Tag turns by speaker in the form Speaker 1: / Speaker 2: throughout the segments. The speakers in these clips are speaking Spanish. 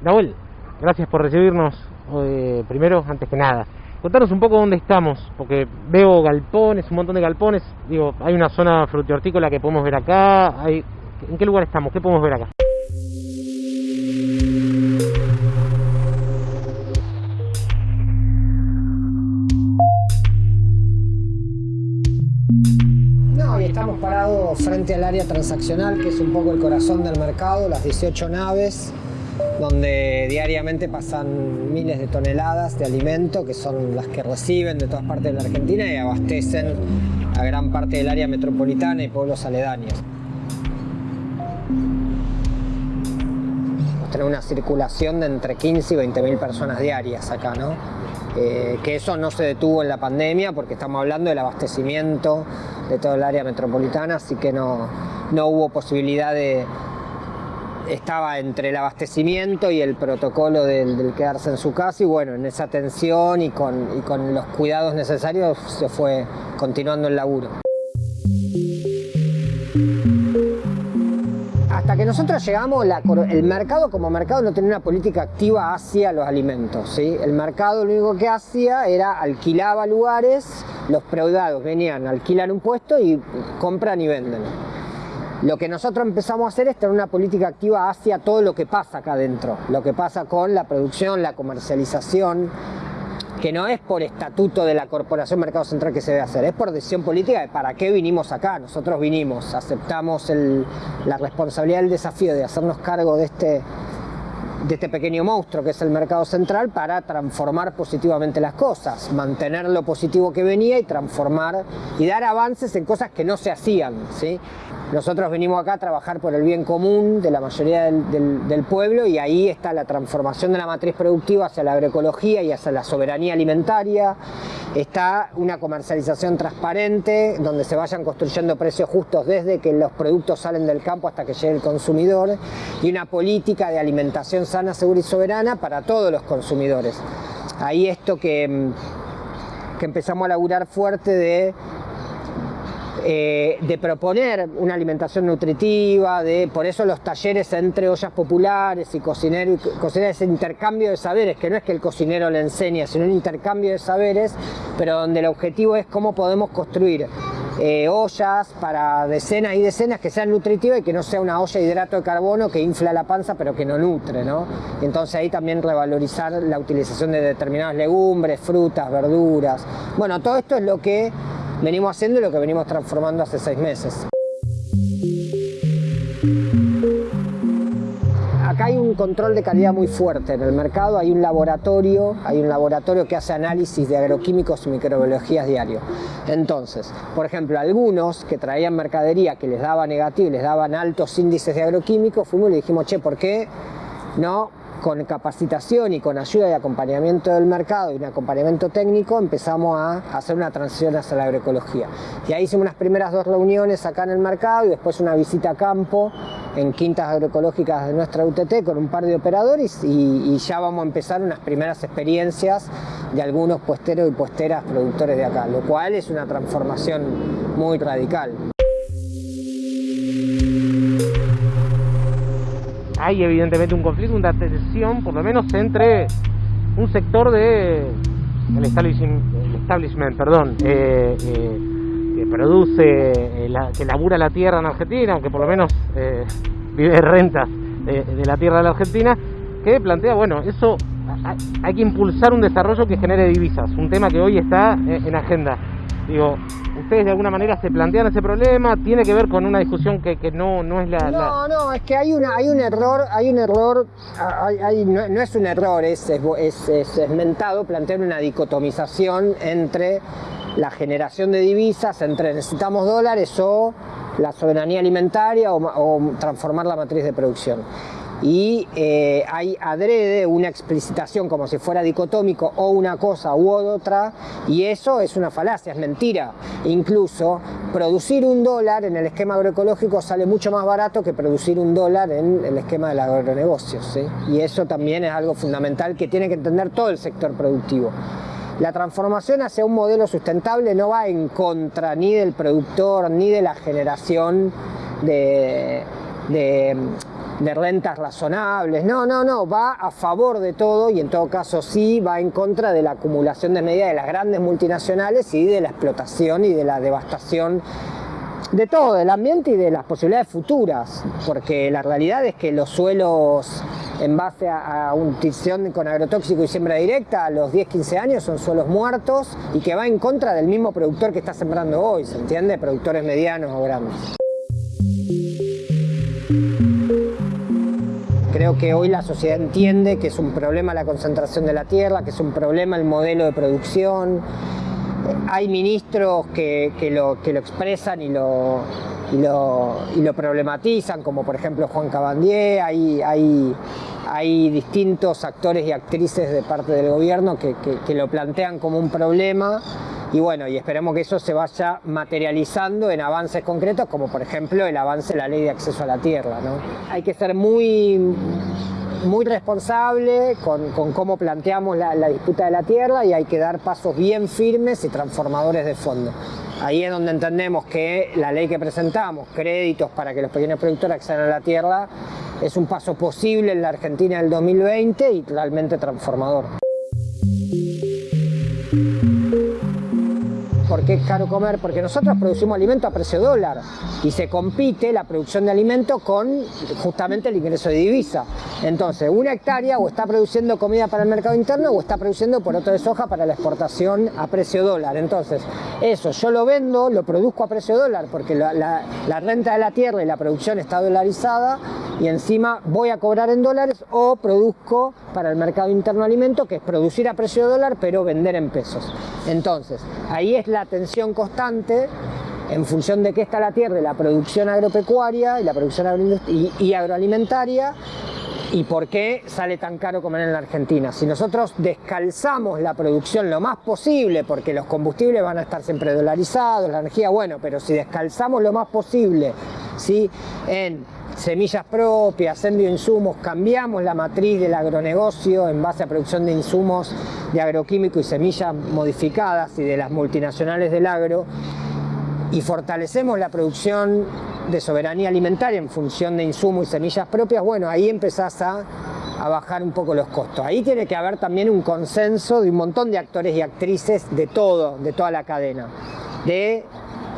Speaker 1: Nahuel, gracias por recibirnos eh, primero, antes que nada. Contanos un poco dónde estamos, porque veo galpones, un montón de galpones. Digo, hay una zona frutihortícola que podemos ver acá. ¿En qué lugar estamos? ¿Qué podemos ver acá?
Speaker 2: No, estamos parados frente al área transaccional, que es un poco el corazón del mercado, las 18 naves donde diariamente pasan miles de toneladas de alimento, que son las que reciben de todas partes de la Argentina y abastecen a gran parte del área metropolitana y pueblos aledaños. Tenemos una circulación de entre 15 y 20 mil personas diarias acá, ¿no? Eh, que eso no se detuvo en la pandemia porque estamos hablando del abastecimiento de todo el área metropolitana, así que no, no hubo posibilidad de, estaba entre el abastecimiento y el protocolo del, quedarse en su casa y bueno, en esa tensión y con, los cuidados necesarios se fue continuando el laburo. Hasta que nosotros llegamos, el mercado como mercado no tenía una política activa hacia los alimentos. ¿sí? El mercado lo único que hacía era alquilaba lugares, los preudados venían, alquilan un puesto y compran y venden. Lo que nosotros empezamos a hacer es tener una política activa hacia todo lo que pasa acá adentro, lo que pasa con la producción, la comercialización, que no es por estatuto de la Corporación Mercado Central que se debe hacer, es por decisión política de para qué vinimos acá. Nosotros vinimos, aceptamos la responsabilidad, el desafío de hacernos cargo de este, de este pequeño monstruo que es el mercado central para transformar positivamente las cosas, mantener lo positivo que venía y transformar y dar avances en cosas que no se hacían. ¿sí? Nosotros venimos acá a trabajar por el bien común de la mayoría del, pueblo y ahí está la transformación de la matriz productiva hacia la agroecología y hacia la soberanía alimentaria. Está una comercialización transparente donde se vayan construyendo precios justos desde que los productos salen del campo hasta que llegue el consumidor y una política de alimentación sana, segura y soberana para todos los consumidores. Ahí esto que, que empezamos a laburar fuerte de eh, de proponer una alimentación nutritiva, de, por eso los talleres entre ollas populares y cocinero y cocinar ese intercambio de saberes, que no es que el cocinero le enseñe, sino un intercambio de saberes, pero donde el objetivo es cómo podemos construir eh, ollas para decenas y decenas que sean nutritivas y que no sea una olla de hidrato de carbono que infla la panza pero que no nutre, ¿no? Entonces ahí también revalorizar la utilización de determinadas legumbres, frutas, verduras. Bueno, todo esto es lo que venimos haciendo lo que venimos transformando hace seis meses. Un control de calidad muy fuerte en el mercado, hay un laboratorio, hay un laboratorio que hace análisis de agroquímicos y microbiologías diario. Entonces, por ejemplo, algunos que traían mercadería que les daba negativo, les daban altos índices de agroquímicos, fuimos y le dijimos, che, ¿por qué no con capacitación y con ayuda y acompañamiento del mercado y un acompañamiento técnico empezamos a hacer una transición hacia la agroecología. Y ahí hicimos unas primeras dos reuniones acá en el mercado y después una visita a campo en quintas agroecológicas de nuestra UTT con un par de operadores y, ya vamos a empezar unas primeras experiencias de algunos puesteros y puesteras productores de acá, lo cual es una transformación muy radical.
Speaker 1: hay evidentemente un conflicto, una tensión, por lo menos entre un sector de el establishment, perdón, eh, eh, que produce, eh, que labura la tierra en Argentina, que por lo menos vive de rentas de la tierra de la Argentina, que plantea, bueno, eso hay que impulsar un desarrollo que genere divisas, un tema que hoy está en agenda. Digo, ¿ustedes de alguna manera se plantean ese problema? ¿Tiene que ver con una discusión que, no, no es la,
Speaker 2: No, no, es que hay, una, hay un error, hay un error, no, es un error, es, es, es, mentado plantear una dicotomización entre la generación de divisas, entre necesitamos dólares o la soberanía alimentaria o transformar la matriz de producción y eh, hay adrede una explicitación como si fuera dicotómico o una cosa u otra y eso es una falacia, es mentira. Incluso producir un dólar en el esquema agroecológico sale mucho más barato que producir un dólar en el esquema del agronegocio y eso también es algo fundamental que tiene que entender todo el sector productivo. La transformación hacia un modelo sustentable no va en contra ni del productor ni de la generación de rentas razonables. No, no, no, va a favor de todo y en todo caso sí va en contra de la acumulación de medidas de las grandes multinacionales y de la explotación y de la devastación de todo, del ambiente y de las posibilidades futuras, porque la realidad es que los suelos en base a, a utización con agrotóxico y siembra directa a los 10-15 años son suelos muertos y que va en contra del mismo productor que está sembrando hoy, ¿se entiende? Productores medianos o grandes. Creo que hoy la sociedad entiende que es un problema la concentración de la tierra, que es un problema el modelo de producción. Hay ministros que, lo, que lo, expresan y lo, y lo, y lo, problematizan, como por ejemplo Juan Cabandier, hay, hay, hay distintos actores y actrices de parte del gobierno que, que lo plantean como un problema y bueno, y esperemos que eso se vaya materializando en avances concretos, como por ejemplo el avance de la ley de acceso a la tierra. ¿no? Hay que ser muy, muy responsable con, con cómo planteamos la, la, disputa de la tierra y hay que dar pasos bien firmes y transformadores de fondo. Ahí es donde entendemos que la ley que presentamos, créditos para que los pequeños productores accedan a la tierra, es un paso posible en la Argentina del 2020 y realmente transformador. ¿Por qué es caro comer? Porque nosotros producimos alimento a precio dólar y se compite la producción de alimento con justamente el ingreso de divisa. Entonces, una hectárea o está produciendo comida para el mercado interno o está produciendo poroto de soja para la exportación a precio dólar. Entonces, eso yo lo vendo, lo produzco a precio dólar porque la, renta de la tierra y la producción está dolarizada y encima voy a cobrar en dólares o produzco para el mercado interno alimento, que es producir a precio dólar pero vender en pesos. Entonces, ahí es la tensión constante en función de qué está la tierra, la producción agropecuaria y la producción y agroalimentaria y por qué sale tan caro comer en la Argentina. Si nosotros descalzamos la producción lo más posible, porque los combustibles van a estar siempre dolarizados, la energía, bueno, pero si descalzamos lo más posible ¿sí? en semillas propias, en bioinsumos, cambiamos la matriz del agronegocio en base a producción de insumos de agroquímico y semillas modificadas y de las multinacionales del agro, y fortalecemos la producción de soberanía alimentaria en función de insumos y semillas propias, bueno, ahí empezás a, a, bajar un poco los costos. Ahí tiene que haber también un consenso de un montón de actores y actrices de todo, de toda la cadena, de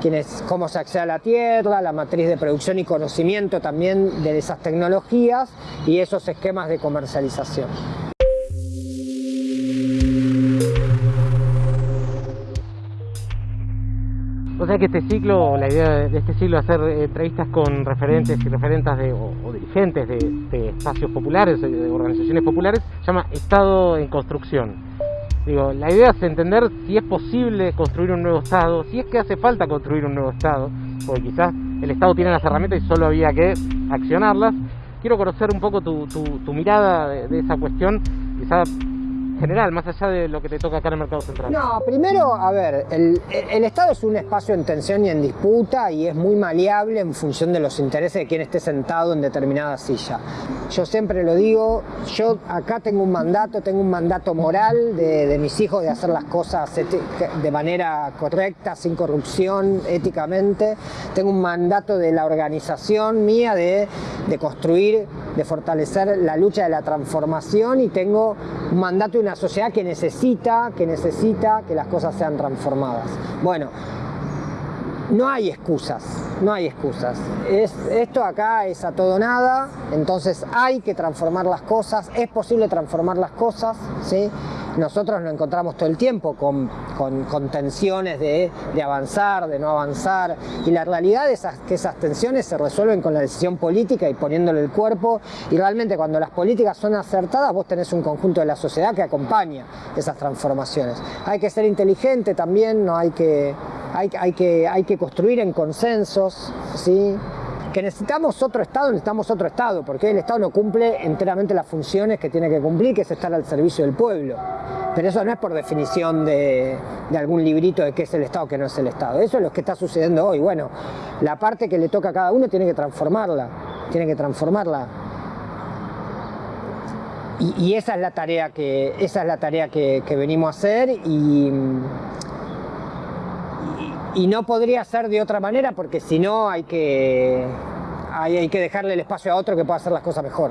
Speaker 2: quienes, cómo se accede a la tierra, la matriz de producción y conocimiento también de esas tecnologías y esos esquemas de comercialización.
Speaker 1: O sea que este ciclo, la idea de este ciclo es hacer entrevistas con referentes y referentas de, o, dirigentes de, espacios populares, de organizaciones populares, se llama Estado en Construcción. Digo, la idea es entender si es posible construir un nuevo Estado, si es que hace falta construir un nuevo Estado, porque quizás el Estado tiene las herramientas y solo había que accionarlas. Quiero conocer un poco tu, tu, tu mirada de, de esa cuestión, quizás general, más allá de lo que te toca acá en el mercado central?
Speaker 2: No, primero, a ver, el, Estado es un espacio en tensión y en disputa y es muy maleable en función de los intereses de quien esté sentado en determinada silla. Yo siempre lo digo, yo acá tengo un mandato, tengo un mandato moral de, de mis hijos de hacer las cosas de manera correcta, sin corrupción, éticamente. Tengo un mandato de la organización mía de, de construir, de fortalecer la lucha de la transformación y tengo un mandato y una sociedad que necesita, que necesita que las cosas sean transformadas. Bueno, no hay excusas, no hay excusas. Es, esto acá es a todo nada, entonces hay que transformar las cosas, es posible transformar las cosas, ¿sí? Nosotros nos encontramos todo el tiempo con, tensiones de, avanzar, de no avanzar, y la realidad es que esas tensiones se resuelven con la decisión política y poniéndole el cuerpo, y realmente cuando las políticas son acertadas, vos tenés un conjunto de la sociedad que acompaña esas transformaciones. Hay que ser inteligente también, no hay que, hay que, hay que construir en consensos, ¿sí? Que necesitamos otro Estado, necesitamos otro Estado, porque el Estado no cumple enteramente las funciones que tiene que cumplir, que es estar al servicio del pueblo. Pero eso no es por definición de, de algún librito de qué es el Estado, qué no es el Estado. Eso es lo que está sucediendo hoy. Bueno, la parte que le toca a cada uno tiene que transformarla, tiene que transformarla. Y, esa es la tarea que, esa es la tarea que venimos a hacer y, y no podría ser de otra manera porque si no hay que hay que dejarle el espacio a otro que pueda hacer las cosas mejor.